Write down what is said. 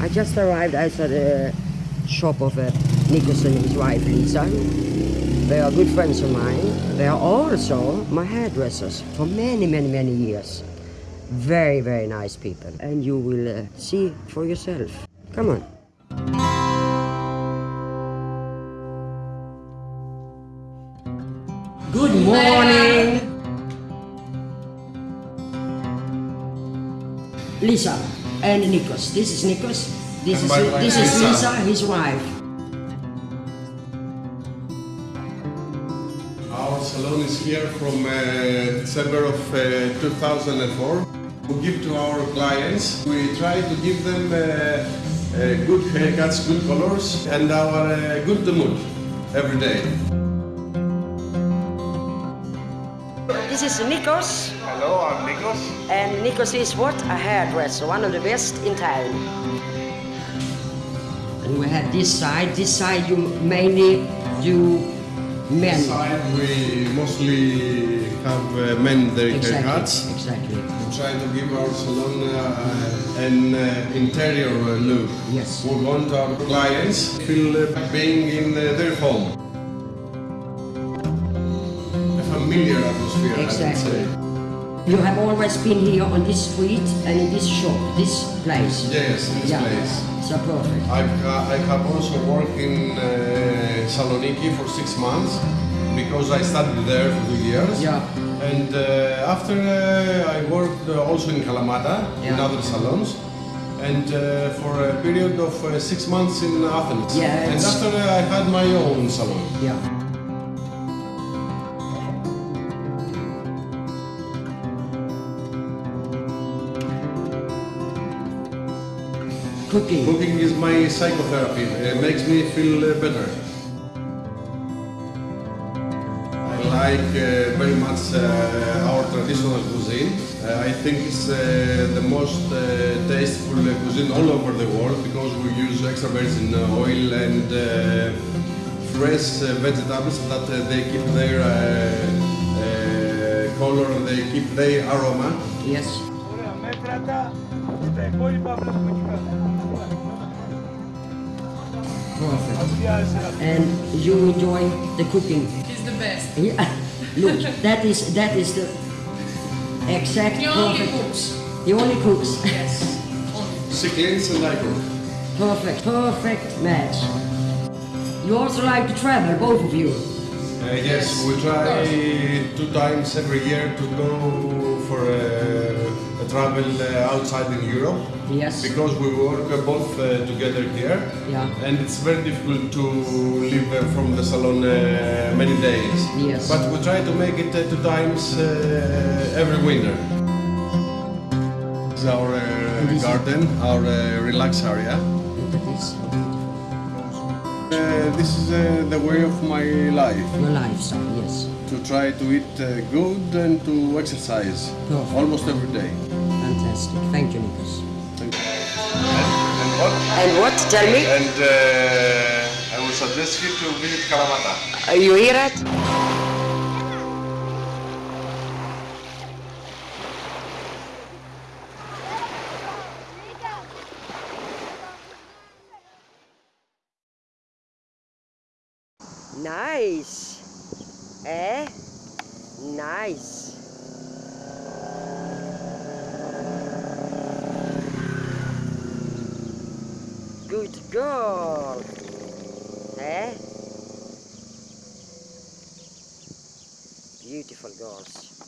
I just arrived outside the shop of uh, Nikos and his wife Lisa. They are good friends of mine. They are also my hairdressers for many, many, many years. Very, very nice people. And you will uh, see for yourself. Come on. Good morning. Lisa and Nikos. This is Nikos. This And is this is Lisa. His wife. Our salon is here from uh, December of uh, 2004. We give to our clients, we try to give them uh, uh, good haircuts, good colors, and our uh, good mood every day. This is Nikos, Hello, I'm Nikos. and Nikos is what? A hairdresser, one of the best in town. And we have this side. This side you mainly do men. This side we mostly have uh, men their Exactly. haircuts. Exactly. We try to give our salon uh, an uh, interior look. Yes. We want our clients to feel uh, being in uh, their home. Familiar atmosphere, Exactly. You have always been here on this street and in this shop, this place. Yes, in this Yeah. place. So perfect. I've, uh, I have also worked in uh, Saloniki for six months because I studied there for two years. Yeah. And uh, after uh, I worked uh, also in Kalamata in other salons. And uh, for a period of uh, six months in Athens. Yeah, And after uh, I had my own salon. Yeah. Cooking. Cooking is my psychotherapy. It makes me feel uh, better. I like uh, very much uh, our traditional cuisine. Uh, I think it's uh, the most uh, tasteful cuisine all over the world because we use extra virgin oil and uh, fresh vegetables that uh, they keep their color, they keep their aroma. Yes tutaj, boli babka Perfect. And you enjoy the cooking. It's the best. Yeah. Look, that is that is the exact. He only perfect. cooks. He only cooks. Yes. She and I cook. Perfect, perfect match. You also like to travel, both of you. Uh, yes, we try two times every year to go for a travel uh, outside in Europe Yes. because we work uh, both uh, together here Yeah. and it's very difficult to live from the salon many days. Yes. But we try to make it two times every winter. This is our garden, our relax area. Look at this. Uh, this is uh, the way of my life. Your lifestyle, yes. to try to eat uh, good and to exercise Perfect. almost every day. Fantastic. Thank you, Nikos. Thank you. And, and what? And what? Tell me. And uh, I will suggest you to visit Kalamata. Uh, you hear it? Nice. Eh? Nice. Good girl. Eh? Beautiful girls.